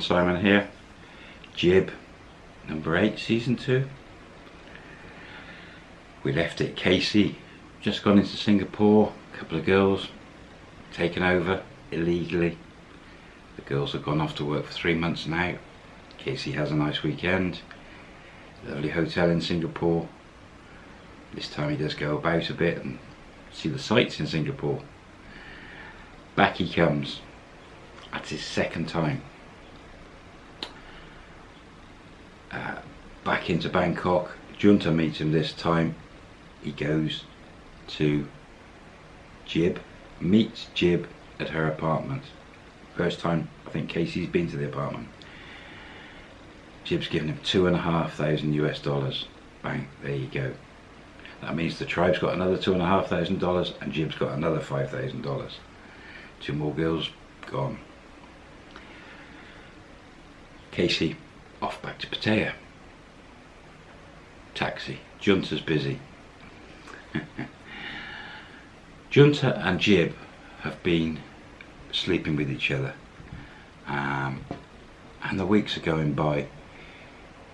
Simon here. Jib, number 8, season 2. We left it Casey, just gone into Singapore, a couple of girls taken over illegally. The girls have gone off to work for three months now. Casey has a nice weekend. Lovely hotel in Singapore. This time he does go about a bit and see the sights in Singapore. Back he comes. That's his second time. Uh, back into Bangkok. Junta meets him this time. He goes to Jib, meets Jib at her apartment. First time I think Casey's been to the apartment. Jib's given him two and a half thousand US dollars. Bang, there you go. That means the tribe's got another two and a half thousand dollars and Jib's got another five thousand dollars. Two more girls gone. Casey off back to Pattaya. Taxi. Junta's busy. Junta and Jib have been sleeping with each other. Um, and the weeks are going by.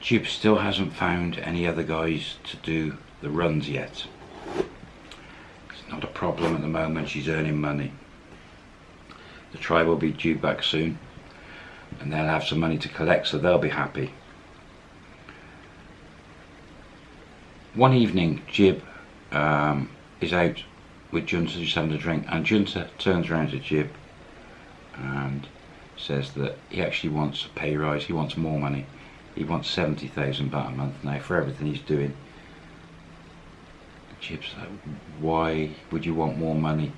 Jib still hasn't found any other guys to do the runs yet. It's not a problem at the moment, she's earning money. The tribe will be due back soon and they'll have some money to collect so they'll be happy. One evening Jib um, is out with Junta just having a drink and Junta turns around to Jib and says that he actually wants a pay rise, he wants more money. He wants 70,000 baht a month now for everything he's doing. Jib's like, why would you want more money?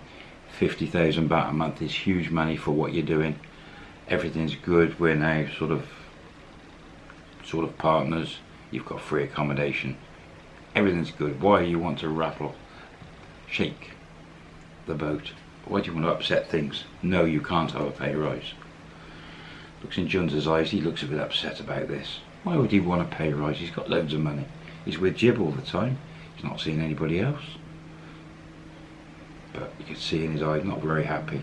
50,000 baht a month is huge money for what you're doing. Everything's good, we're now sort of sort of partners. You've got free accommodation. Everything's good. Why do you want to rattle, shake the boat? Why do you want to upset things? No, you can't have a pay rise. Looks in Junta's eyes, he looks a bit upset about this. Why would he want a pay rise? He's got loads of money. He's with Jib all the time. He's not seeing anybody else. But you can see in his eyes, not very happy.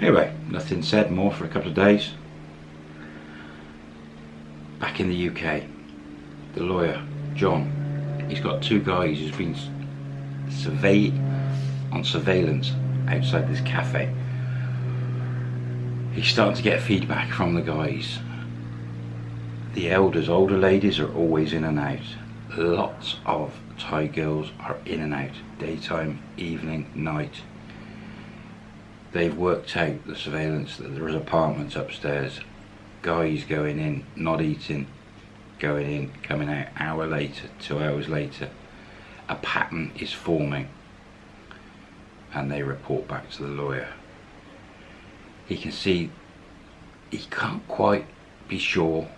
Anyway, nothing said more for a couple of days. Back in the UK, the lawyer, John, he's got two guys who's been survey on surveillance outside this cafe he's starting to get feedback from the guys. The elders, older ladies are always in and out. Lots of Thai girls are in and out, daytime, evening, night. They've worked out the surveillance that there is apartments upstairs. Guys going in, not eating, going in, coming out hour later, two hours later. A pattern is forming. And they report back to the lawyer. He can see he can't quite be sure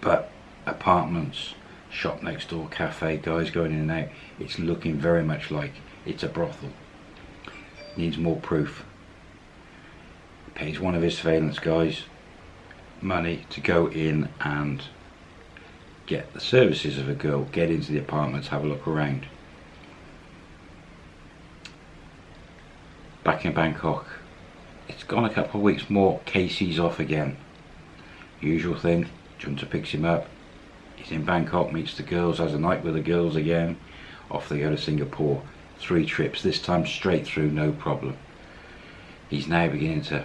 but apartments shop next door cafe guys going in and out it's looking very much like it's a brothel. Needs more proof. Pays one of his surveillance guys money to go in and get the services of a girl get into the apartments have a look around. Back in Bangkok it's gone a couple of weeks more Casey's off again. Usual thing Junta picks him up. He's in Bangkok meets the girls has a night with the girls again. Off they go to Singapore. Three trips this time straight through no problem. He's now beginning to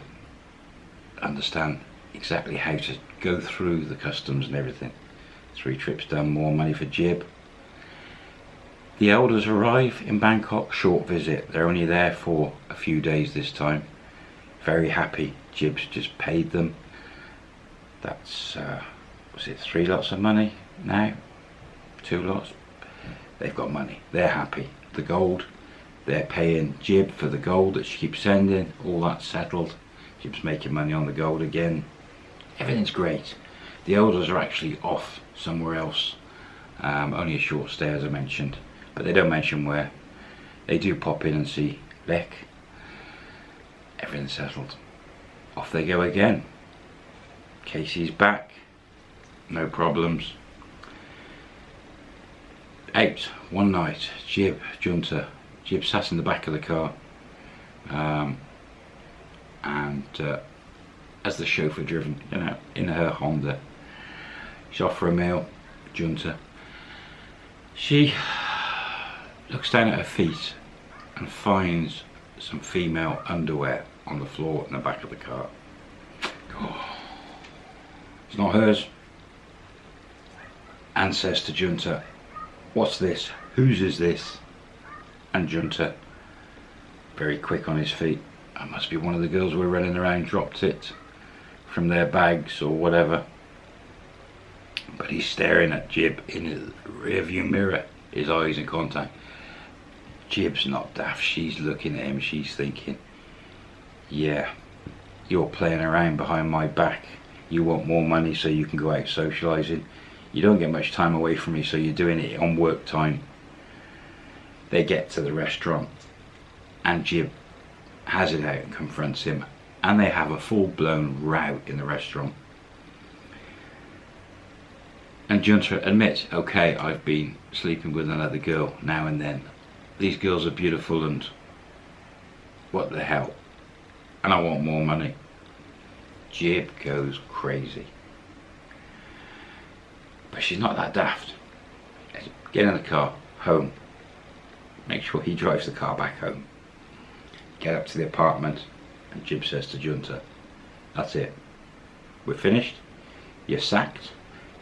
understand exactly how to go through the customs and everything three trips done more money for Jib. The elders arrive in Bangkok short visit. They're only there for a few days this time. Very happy Jib's just paid them. That's uh, was it three lots of money now? Two lots? They've got money. They're happy. The gold they're paying Jib for the gold that she keeps sending. All that's settled. Jib's making money on the gold again. Everything's great. The elders are actually off somewhere else um, only a short stay as I mentioned but they don't mention where they do pop in and see Beck everything settled. Off they go again. Casey's back, no problems. Out one night, Jib, Junta, Jib sat in the back of the car um, and uh, as the chauffeur driven, you know, in her Honda. Off for a meal, Junta. She looks down at her feet and finds some female underwear on the floor in the back of the car. It's not hers. And says to Junta, what's this? Whose is this? And Junta, very quick on his feet, that must be one of the girls were running around, dropped it from their bags or whatever. But he's staring at Jib in the rearview mirror, his eyes in contact. Jib's not daft, she's looking at him, she's thinking, yeah, you're playing around behind my back. You want more money so you can go out socialising. You don't get much time away from me so you're doing it on work time. They get to the restaurant and Jib has it out and confronts him and they have a full-blown row in the restaurant. And Junta admits, okay, I've been sleeping with another girl now and then. These girls are beautiful and what the hell? And I want more money. Jib goes crazy. But she's not that daft. Get in the car, home. Make sure he drives the car back home. Get up to the apartment and Jib says to Junta, that's it. We're finished. You're sacked.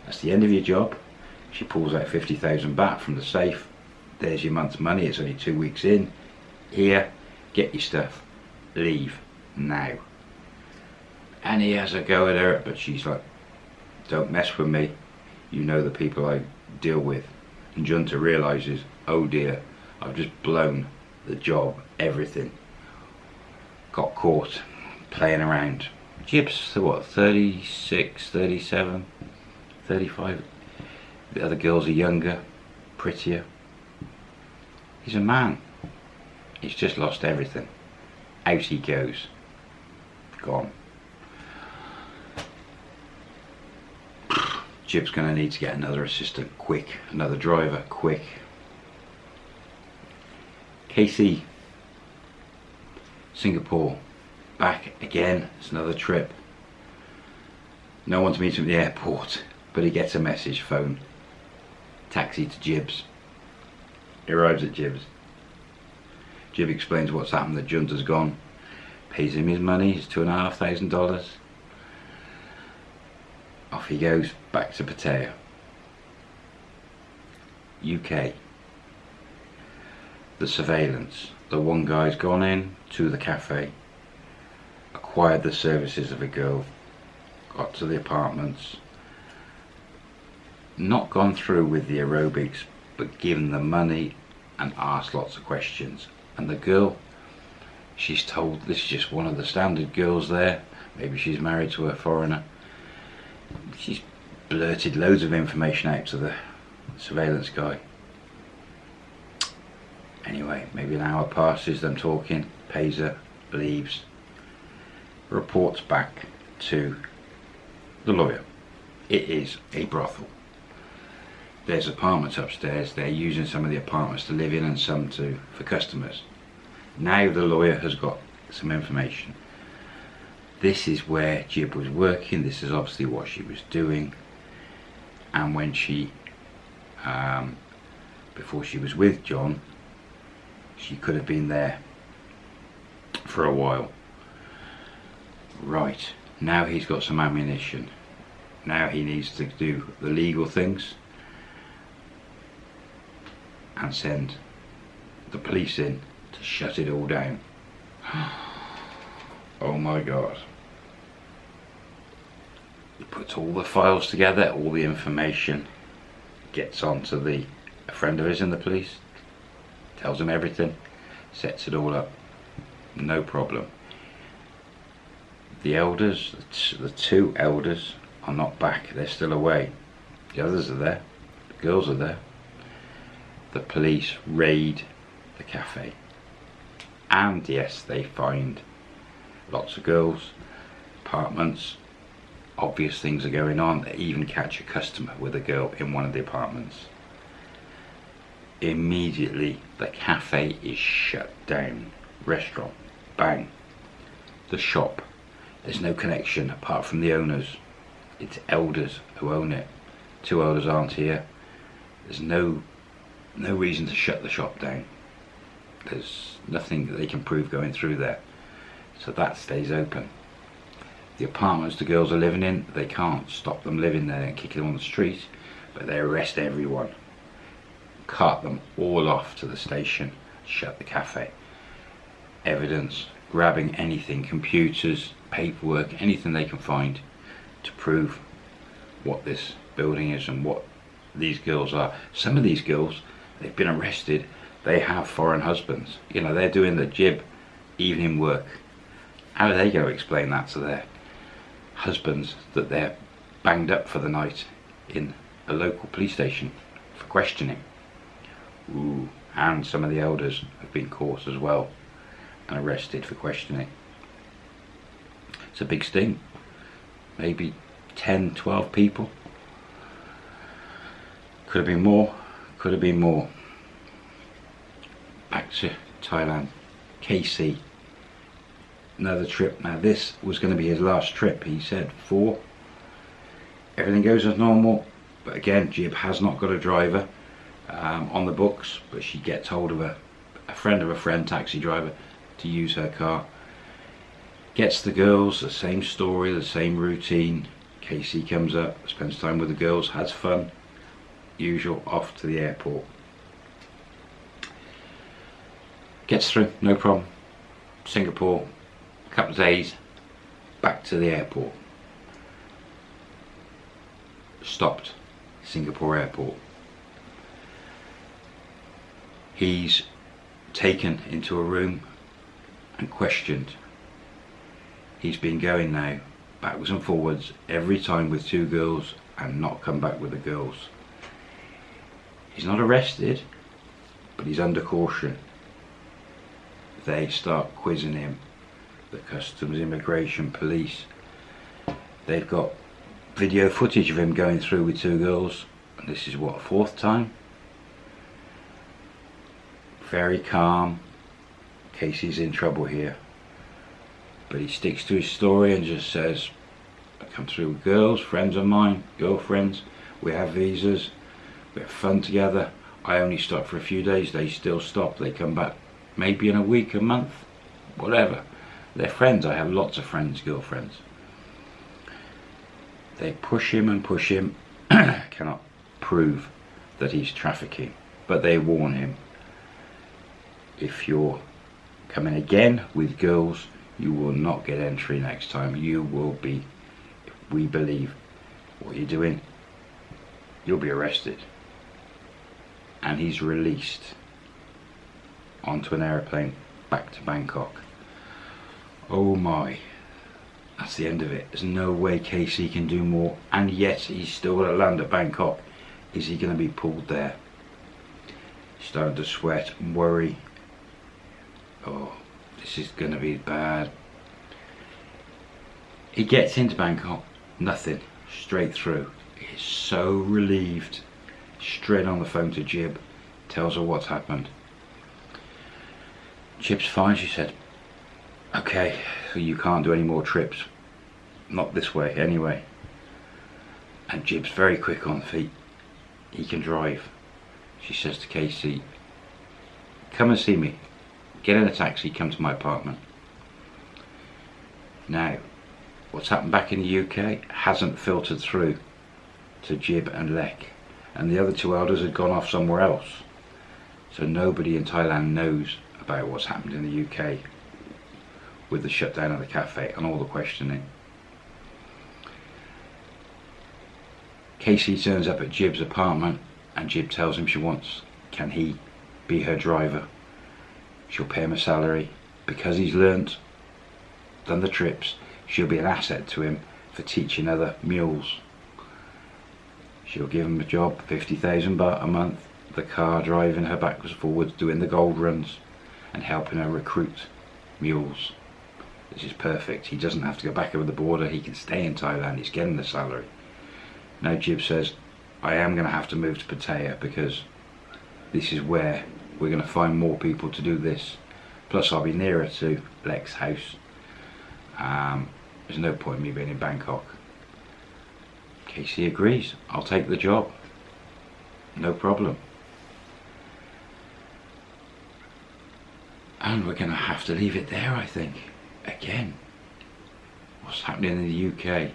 That's the end of your job. She pulls out 50,000 baht from the safe. There's your month's money. It's only two weeks in. Here, get your stuff. Leave now. And he has a go at her, but she's like, don't mess with me. You know the people I deal with. And Junta realises, oh dear, I've just blown the job, everything. Got caught playing around. Jib's, what, 36, 37, 35. The other girls are younger, prettier. He's a man. He's just lost everything. Out he goes. Gone. Jib's going to need to get another assistant quick, another driver quick. Casey, Singapore, back again, it's another trip. No one to meet him at the airport, but he gets a message phone. Taxi to Jibs. He arrives at Jibs. Jib explains what's happened, the Junta's gone. Pays him his money, his two and a half thousand dollars. Off he goes back to Pattaya. UK. The surveillance. The one guy's gone in to the cafe, acquired the services of a girl, got to the apartments, not gone through with the aerobics, but given the money and asked lots of questions. And the girl, she's told this is just one of the standard girls there. Maybe she's married to a foreigner she's blurted loads of information out to the surveillance guy. Anyway, maybe an hour passes, them talking, pays her, leaves, reports back to the lawyer. It is a brothel. There's apartments upstairs, they're using some of the apartments to live in and some to for customers. Now the lawyer has got some information. This is where Jib was working this is obviously what she was doing. And when she um, before she was with John she could have been there for a while. Right now he's got some ammunition. Now he needs to do the legal things and send the police in to shut it all down oh my god he puts all the files together, all the information, gets onto the a friend of his in the police, tells him everything, sets it all up, no problem. The elders, the two elders are not back, they're still away. The others are there, the girls are there. The police raid the cafe. And yes, they find lots of girls, apartments, obvious things are going on. They even catch a customer with a girl in one of the apartments. Immediately the cafe is shut down. Restaurant, bang. The shop, There's no connection apart from the owners. It's elders who own it. Two elders aren't here. There's no no reason to shut the shop down. There's nothing that they can prove going through there. So that stays open. The apartments the girls are living in, they can't stop them living there and kick them on the street, but they arrest everyone. Cart them all off to the station, shut the cafe. Evidence, grabbing anything, computers, paperwork, anything they can find to prove what this building is and what these girls are. Some of these girls, they've been arrested, they have foreign husbands. You know, they're doing the jib evening work. How are they going to explain that to their husbands that they're banged up for the night in a local police station for questioning? Ooh, and some of the elders have been caught as well and arrested for questioning. It's a big sting. Maybe 10, 12 people. Could have been more, could have been more. Back to Thailand. Casey. Another trip. Now this was going to be his last trip, he said. Four. Everything goes as normal. But again, Jib has not got a driver um, on the books. But she gets hold of a, a friend of a friend, taxi driver, to use her car. Gets the girls, the same story, the same routine. Casey comes up, spends time with the girls, has fun. Usual, off to the airport. Gets through, no problem. Singapore, a couple of days, back to the airport. Stopped, Singapore airport. He's taken into a room and questioned. He's been going now backwards and forwards every time with two girls and not come back with the girls. He's not arrested, but he's under caution. They start quizzing him, the customs, immigration, police. They've got video footage of him going through with two girls, and this is what, fourth time? Very calm, Casey's in trouble here. But he sticks to his story and just says, I come through with girls, friends of mine, girlfriends, we have visas, we have fun together. I only stop for a few days, they still stop, they come back maybe in a week, a month, whatever. They're friends, I have lots of friends, girlfriends. They push him and push him, cannot prove that he's trafficking, but they warn him. If you're coming again with girls you will not get entry next time you will be we believe what you're doing you'll be arrested and he's released onto an aeroplane back to Bangkok. Oh my. That's the end of it. There's no way Casey can do more. And yet he's still going to land at Bangkok. Is he going to be pulled there? Starting to sweat and worry. Oh this is gonna be bad. He gets into Bangkok. Nothing. Straight through. He's so relieved straight on the phone to Jib tells her what's happened. Jib's fine she said. Okay so you can't do any more trips. Not this way anyway. And Jib's very quick on feet. He can drive she says to Casey come and see me. Get in a taxi, come to my apartment. Now, what's happened back in the UK hasn't filtered through to Jib and Lek. And the other two elders had gone off somewhere else. So nobody in Thailand knows about what's happened in the UK with the shutdown of the cafe and all the questioning. Casey turns up at Jib's apartment and Jib tells him she wants, can he be her driver? she'll pay him a salary because he's learnt done the trips she'll be an asset to him for teaching other mules she'll give him a job 50,000 baht a month. The car driving her backwards forwards doing the gold runs and helping her recruit mules. This is perfect. He doesn't have to go back over the border. He can stay in Thailand. He's getting the salary. Now Jib says I am going to have to move to Pattaya because this is where we're going to find more people to do this. Plus I'll be nearer to Lek's house. Um, There's no point in me being in Bangkok. Casey agrees. I'll take the job. No problem. And we're going to have to leave it there, I think. Again. What's happening in the UK?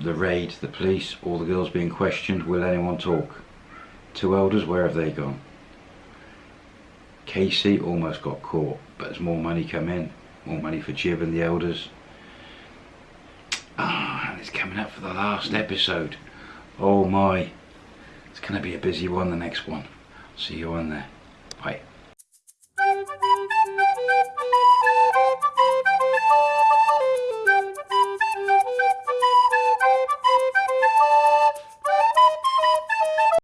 The raid, the police, all the girls being questioned. Will anyone talk? Two elders, where have they gone? Casey almost got caught, but there's more money come in. More money for Jib and the elders. Ah, and it's coming up for the last episode. Oh my. It's going to be a busy one, the next one. See you on there.